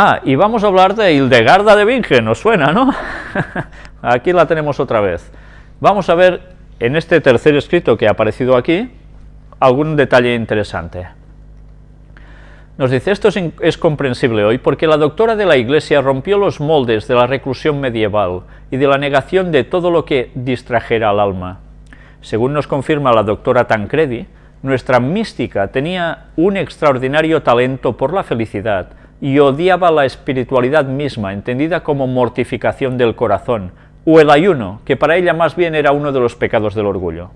Ah, y vamos a hablar de Hildegarda de Bingen, ¿os suena, no? aquí la tenemos otra vez. Vamos a ver en este tercer escrito que ha aparecido aquí algún detalle interesante. Nos dice, esto es, es, comprensible hoy porque la doctora de la Iglesia rompió los moldes de la reclusión medieval y de la negación de todo lo que distrajera al alma. Según nos confirma la doctora Tancredi, nuestra mística tenía un extraordinario talento por la felicidad, y odiaba la espiritualidad misma, entendida como mortificación del corazón, o el ayuno, que para ella más bien era uno de los pecados del orgullo.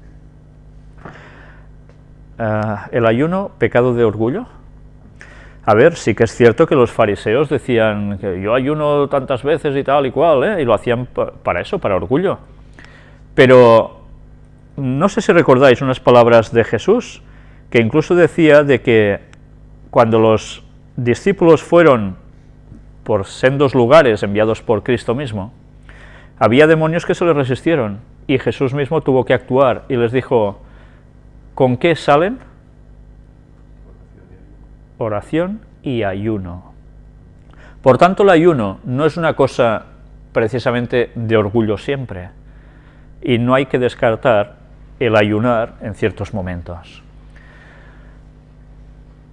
Uh, ¿El ayuno, pecado de orgullo? A ver, sí que es cierto que los fariseos decían que yo ayuno tantas veces y tal y cual, ¿eh? y lo hacían para eso, para orgullo. Pero no sé si recordáis unas palabras de Jesús, que incluso decía de que cuando los discípulos fueron por sendos lugares enviados por Cristo mismo, había demonios que se les resistieron y Jesús mismo tuvo que actuar y les dijo, ¿con qué salen? Oración y ayuno. Por tanto, el ayuno no es una cosa precisamente de orgullo siempre, y no hay que descartar el ayunar en ciertos momentos.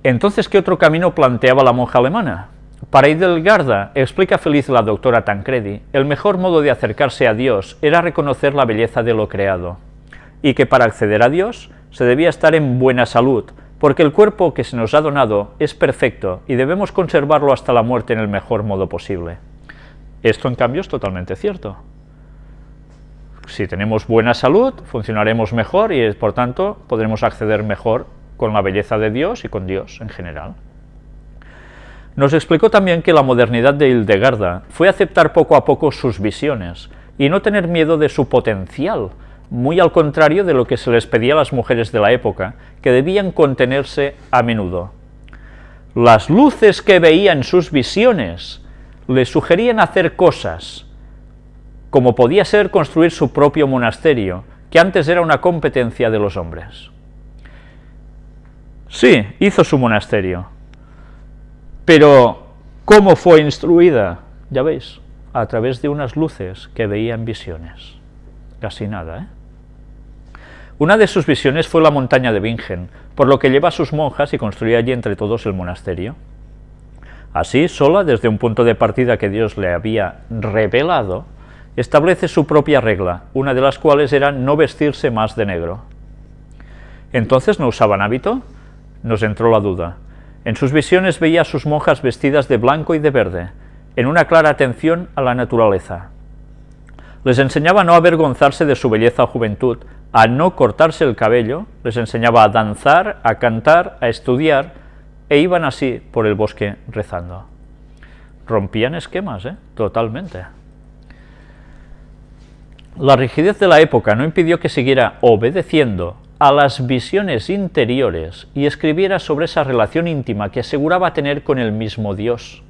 Entonces, ¿qué otro camino planteaba la monja alemana? Para Idelgarda, explica feliz la doctora Tancredi, el mejor modo de acercarse a Dios era reconocer la belleza de lo creado, y que para acceder a Dios se debía estar en buena salud, porque el cuerpo que se nos ha donado es perfecto y debemos conservarlo hasta la muerte en el mejor modo posible. Esto, en cambio, es totalmente cierto. Si tenemos buena salud, funcionaremos mejor y, por tanto, podremos acceder mejor con la belleza de Dios y con Dios en general. Nos explicó también que la modernidad de Hildegarda fue aceptar poco a poco sus visiones y no tener miedo de su potencial, muy al contrario de lo que se les pedía a las mujeres de la época, que debían contenerse a menudo. Las luces que veía en sus visiones le sugerían hacer cosas, como podía ser construir su propio monasterio, que antes era una competencia de los hombres. Sí, hizo su monasterio. Pero, ¿cómo fue instruida? Ya veis, a través de unas luces que veía en visiones. Casi nada, ¿eh? Una de sus visiones fue la montaña de Bingen, por lo que lleva a sus monjas y construye allí entre todos el monasterio. Así, sola, desde un punto de partida que Dios le había revelado, establece su propia regla, una de las cuales era no vestirse más de negro. ¿Entonces no usaban hábito? Nos entró la duda. En sus visiones veía a sus monjas vestidas de blanco y de verde, en una clara atención a la naturaleza. Les enseñaba a no avergonzarse de su belleza o juventud, a no cortarse el cabello, les enseñaba a danzar, a cantar, a estudiar, e iban así por el bosque rezando. Rompían esquemas, ¿eh? Totalmente. La rigidez de la época no impidió que siguiera obedeciendo a las visiones interiores y escribiera sobre esa relación íntima que aseguraba tener con el mismo Dios.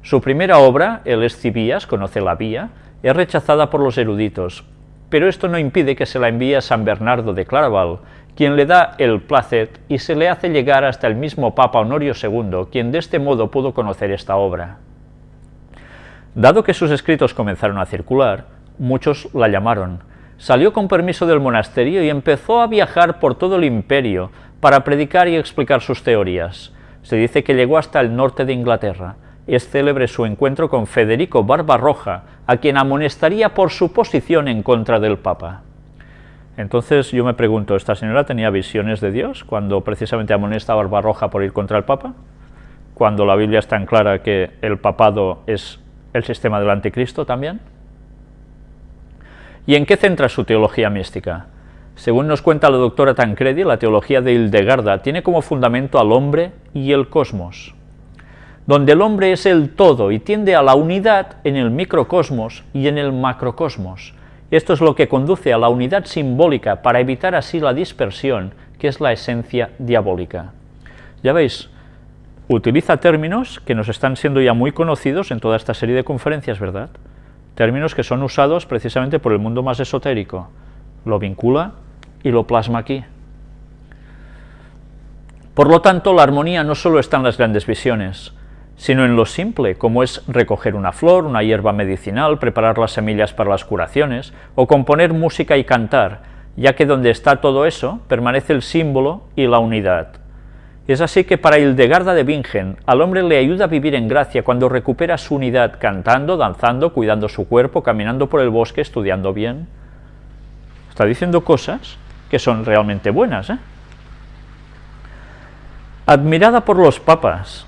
Su primera obra, El Escibías, conoce la vía, es rechazada por los eruditos, pero esto no impide que se la envíe a San Bernardo de Claraval, quien le da el placet y se le hace llegar hasta el mismo Papa Honorio II, quien de este modo pudo conocer esta obra. Dado que sus escritos comenzaron a circular, muchos la llamaron, Salió con permiso del monasterio y empezó a viajar por todo el imperio para predicar y explicar sus teorías. Se dice que llegó hasta el norte de Inglaterra. Es célebre su encuentro con Federico Barbarroja, a quien amonestaría por su posición en contra del Papa. Entonces yo me pregunto, ¿esta señora tenía visiones de Dios cuando precisamente amonesta a Barbarroja por ir contra el Papa? Cuando la Biblia es tan clara que el papado es el sistema del anticristo también. ¿Y en qué centra su teología mística? Según nos cuenta la doctora Tancredi, la teología de Hildegarda tiene como fundamento al hombre y el cosmos, donde el hombre es el todo y tiende a la unidad en el microcosmos y en el macrocosmos. Esto es lo que conduce a la unidad simbólica para evitar así la dispersión, que es la esencia diabólica. Ya veis, utiliza términos que nos están siendo ya muy conocidos en toda esta serie de conferencias, ¿verdad?, términos que son usados precisamente por el mundo más esotérico. Lo vincula y lo plasma aquí. Por lo tanto, la armonía no solo está en las grandes visiones, sino en lo simple, como es recoger una flor, una hierba medicinal, preparar las semillas para las curaciones, o componer música y cantar, ya que donde está todo eso permanece el símbolo y la unidad. Es así que para Hildegarda de Bingen, al hombre le ayuda a vivir en gracia cuando recupera su unidad cantando, danzando, cuidando su cuerpo, caminando por el bosque, estudiando bien. Está diciendo cosas que son realmente buenas. ¿eh? Admirada por los papas,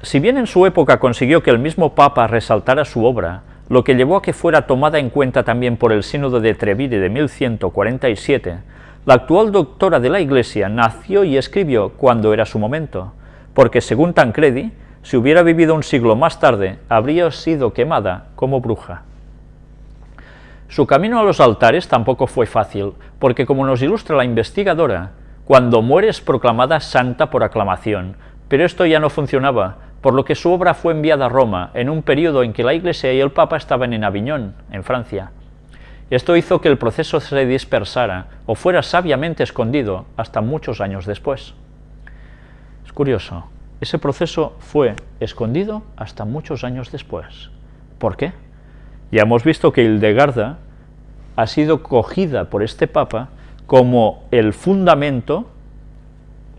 si bien en su época consiguió que el mismo Papa resaltara su obra, lo que llevó a que fuera tomada en cuenta también por el Sínodo de Trevide de 1147, la actual doctora de la Iglesia nació y escribió cuando era su momento, porque según Tancredi, si hubiera vivido un siglo más tarde, habría sido quemada como bruja. Su camino a los altares tampoco fue fácil, porque como nos ilustra la investigadora, cuando muere es proclamada santa por aclamación, pero esto ya no funcionaba, por lo que su obra fue enviada a Roma en un periodo en que la Iglesia y el Papa estaban en Aviñón, en Francia. Esto hizo que el proceso se dispersara o fuera sabiamente escondido hasta muchos años después. Es curioso, ese proceso fue escondido hasta muchos años después. ¿Por qué? Ya hemos visto que Hildegarda ha sido cogida por este Papa como el fundamento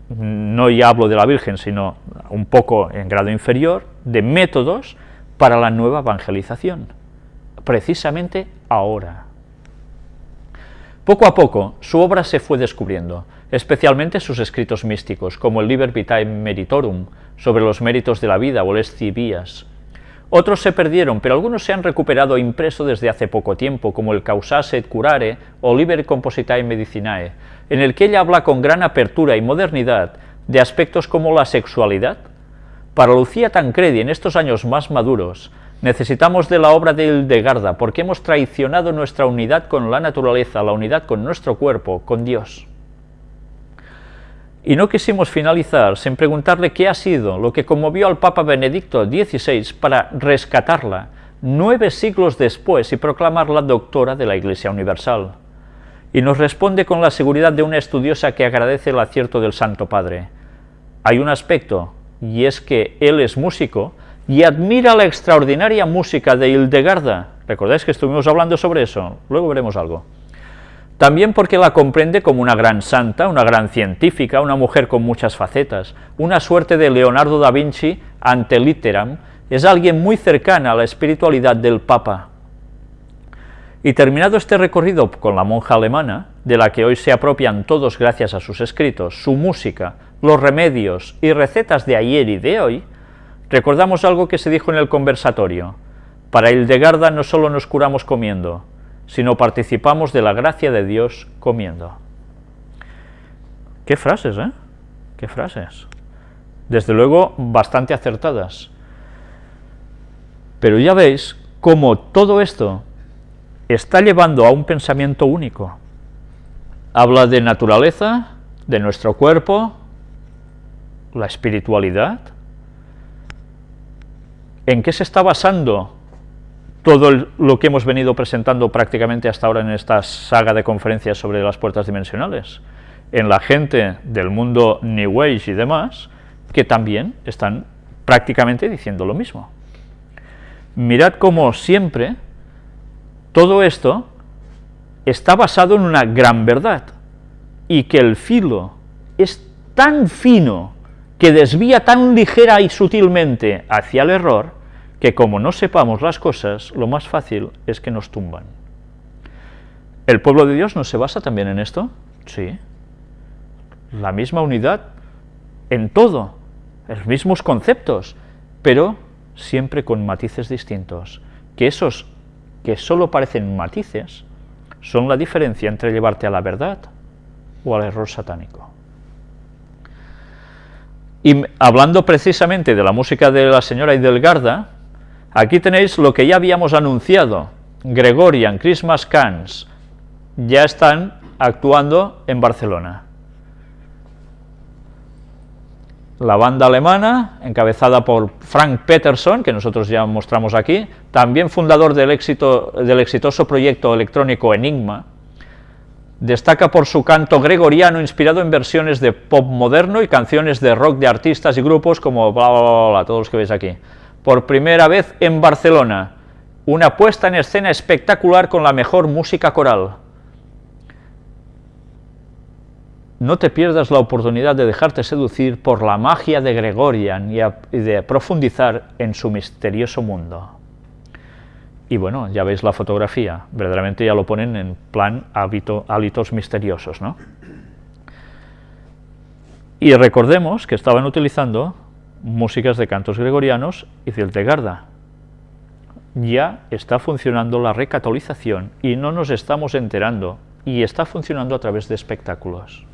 no ya hablo de la Virgen, sino un poco en grado inferior, de métodos para la nueva evangelización, precisamente ahora. Poco a poco, su obra se fue descubriendo, especialmente sus escritos místicos, como el Liber Vitae Meritorum, sobre los méritos de la vida, o el Vías. Otros se perdieron, pero algunos se han recuperado impreso desde hace poco tiempo, como el Causase et Curare o Liber Compositae Medicinae, en el que ella habla con gran apertura y modernidad de aspectos como la sexualidad. Para Lucía Tancredi, en estos años más maduros, necesitamos de la obra de Hildegarda, porque hemos traicionado nuestra unidad con la naturaleza, la unidad con nuestro cuerpo, con Dios. Y no quisimos finalizar sin preguntarle qué ha sido lo que conmovió al Papa Benedicto XVI para rescatarla nueve siglos después y proclamarla doctora de la Iglesia Universal y nos responde con la seguridad de una estudiosa que agradece el acierto del Santo Padre. Hay un aspecto, y es que él es músico, y admira la extraordinaria música de Hildegarda. ¿Recordáis que estuvimos hablando sobre eso? Luego veremos algo. También porque la comprende como una gran santa, una gran científica, una mujer con muchas facetas, una suerte de Leonardo da Vinci ante litteram, es alguien muy cercana a la espiritualidad del Papa. Y terminado este recorrido con la monja alemana, de la que hoy se apropian todos gracias a sus escritos, su música, los remedios y recetas de ayer y de hoy, recordamos algo que se dijo en el conversatorio. Para Hildegarda no solo nos curamos comiendo, sino participamos de la gracia de Dios comiendo. Qué frases, ¿eh? Qué frases. Desde luego, bastante acertadas. Pero ya veis cómo todo esto está llevando a un pensamiento único. Habla de naturaleza, de nuestro cuerpo, la espiritualidad. ¿En qué se está basando todo lo que hemos venido presentando prácticamente hasta ahora en esta saga de conferencias sobre las puertas dimensionales? En la gente del mundo New Age y demás, que también están prácticamente diciendo lo mismo. Mirad cómo siempre todo esto está basado en una gran verdad, y que el filo es tan fino que desvía tan ligera y sutilmente hacia el error, que como no sepamos las cosas, lo más fácil es que nos tumban. ¿El pueblo de Dios no se basa también en esto? Sí. La misma unidad en todo, los mismos conceptos, pero siempre con matices distintos. Que esos que solo parecen matices, son la diferencia entre llevarte a la verdad o al error satánico. Y hablando precisamente de la música de la señora Idelgarda, aquí tenéis lo que ya habíamos anunciado, Gregorian Christmas Cans, ya están actuando en Barcelona. la banda alemana, encabezada por Frank Peterson, que nosotros ya mostramos aquí, también fundador del, del exitoso proyecto electrónico Enigma, Destaca por su canto gregoriano inspirado en versiones de pop moderno y canciones de rock de artistas y grupos como bla bla bla, bla todos los que veis aquí. Por primera vez en Barcelona, una puesta en escena espectacular con la mejor música coral. No te pierdas la oportunidad de dejarte seducir por la magia de Gregorian y de profundizar en su misterioso mundo. Y bueno, ya veis la fotografía, verdaderamente ya lo ponen en plan hábitos misteriosos, ¿no? Y recordemos que estaban utilizando músicas de cantos gregorianos y Garda. Ya está funcionando la recatolización y no nos estamos enterando, y está funcionando a través de espectáculos.